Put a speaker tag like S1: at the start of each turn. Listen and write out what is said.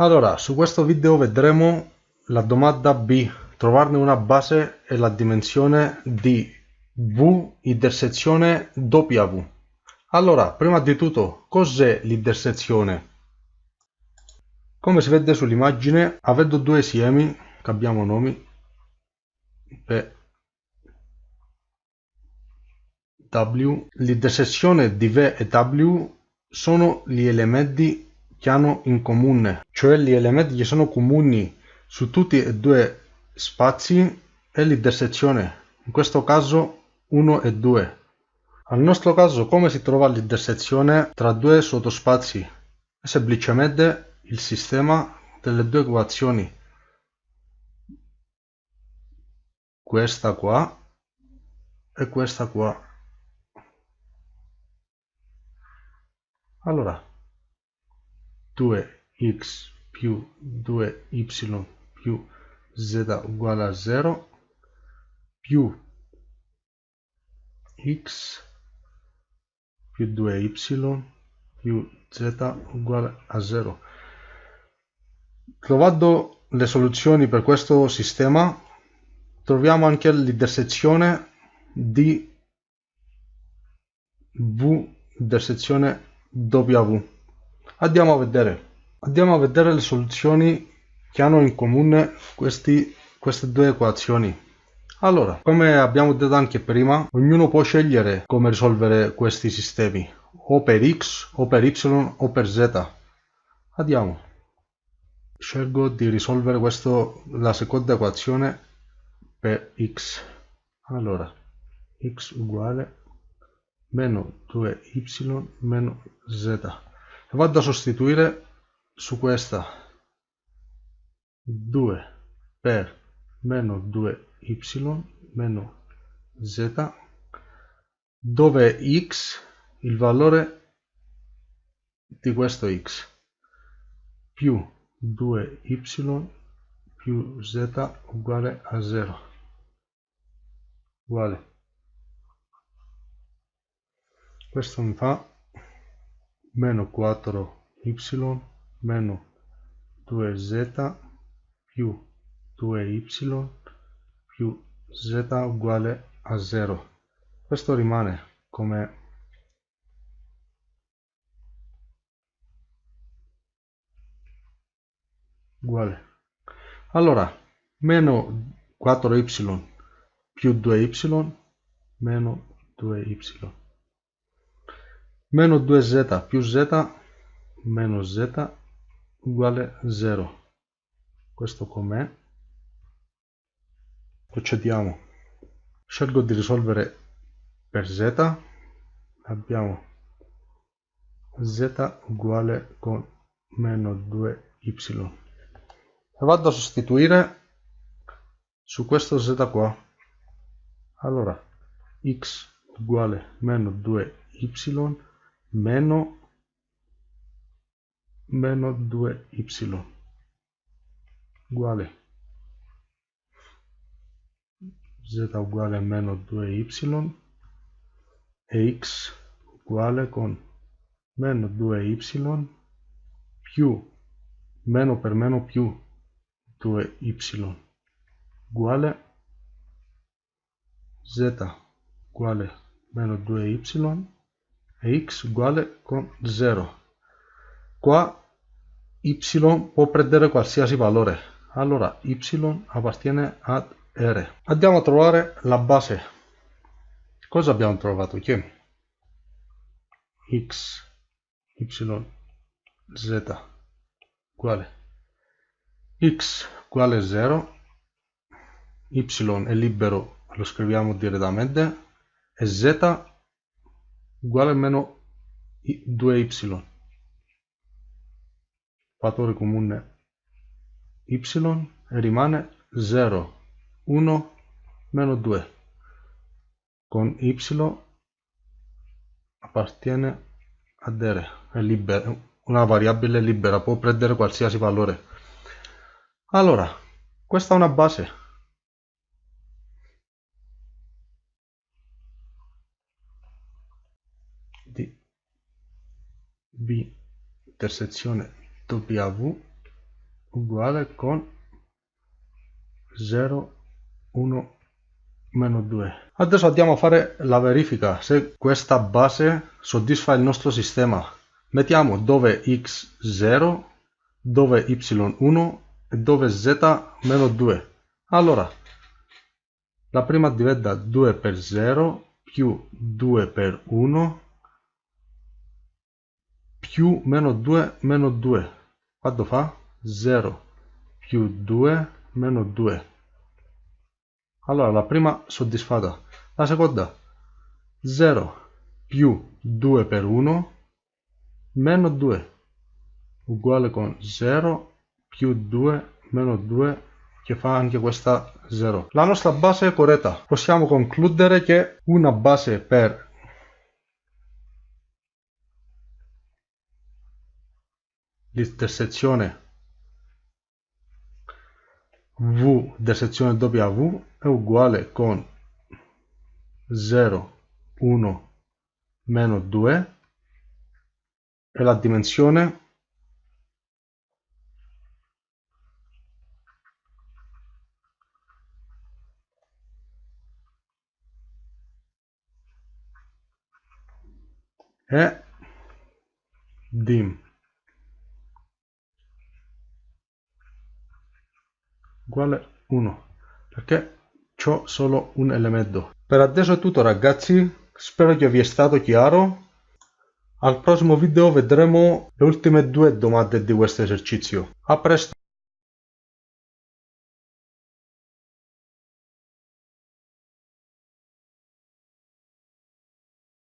S1: Allora, su questo video vedremo la domanda B, trovarne una base e la dimensione di V intersezione W. Allora, prima di tutto, cos'è l'intersezione? Come si vede sull'immagine, avendo due semi che abbiamo nomi P W, l'intersezione di V e W sono gli elementi che hanno in comune, cioè gli elementi che sono comuni su tutti e due spazi e l'intersezione, in questo caso 1 e 2. Al nostro caso come si trova l'intersezione tra due sottospazi? È semplicemente il sistema delle due equazioni. Questa qua e questa qua. Allora, 2x più 2y più z uguale a 0 più x più 2y più z uguale a 0. Trovando le soluzioni per questo sistema troviamo anche l'intersezione di v intersezione w andiamo a vedere. Andiamo a vedere le soluzioni che hanno in comune questi, queste due equazioni. Allora come abbiamo detto anche prima ognuno può scegliere come risolvere questi sistemi o per x o per y o per z. Andiamo. Scelgo di risolvere questo la seconda equazione per x. Allora x uguale meno 2y meno z vado a sostituire su questa. 2 per meno 2y meno z. Dove x il valore di questo x? Più 2y più z uguale a 0 uguale. Questo mi fa meno 4y meno 2z più 2y più z uguale a 0 questo rimane come uguale. Allora meno 4y più 2y meno 2y meno 2z più z meno z uguale 0 questo com'è? Procediamo. Scelgo di risolvere per z abbiamo z uguale con meno 2y e vado a sostituire su questo z qua. Allora x uguale meno 2y meno meno 2y uguale. Z uguale a meno 2y e x uguale con meno 2y più meno per meno più 2y uguale. Z uguale meno 2y e x uguale con 0 qua y può prendere qualsiasi valore. Allora y appartiene ad r. Andiamo a trovare la base. Cosa abbiamo trovato che x y z uguale. X uguale 0 y è libero lo scriviamo direttamente. E z uguale a meno 2y fattore comune y e rimane 0 1 meno 2 con y appartiene ad r è libera una variabile libera può prendere qualsiasi valore. Allora questa è una base B. Intersezione W uguale con 0 1 meno 2 adesso andiamo a fare la verifica se questa base soddisfa il nostro sistema. Mettiamo dove x 0 dove y 1 e dove z meno 2 allora la prima diventa 2 per 0 più 2 per 1 più meno 2 meno 2 quanto fa? 0 più 2 meno 2 allora la prima soddisfatta. La seconda? 0 più 2 per 1 meno 2 uguale con 0 più 2 meno 2 che fa anche questa 0 la nostra base è corretta. Possiamo concludere che una base per l'intersezione v di sezione W è uguale con 0, 1, meno 2 e la dimensione è dim uguale 1 perché ho solo un elemento. Per adesso è tutto ragazzi. Spero che vi è stato chiaro. Al prossimo video vedremo le ultime due domande di questo esercizio. A presto